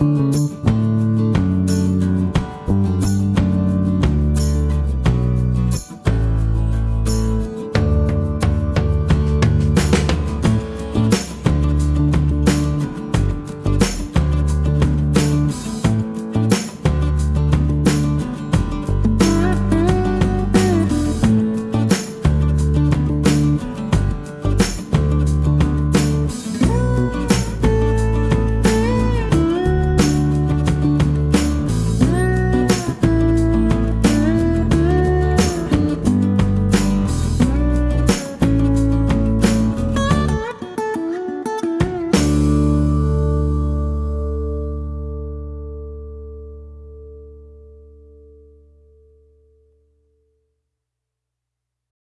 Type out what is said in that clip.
Música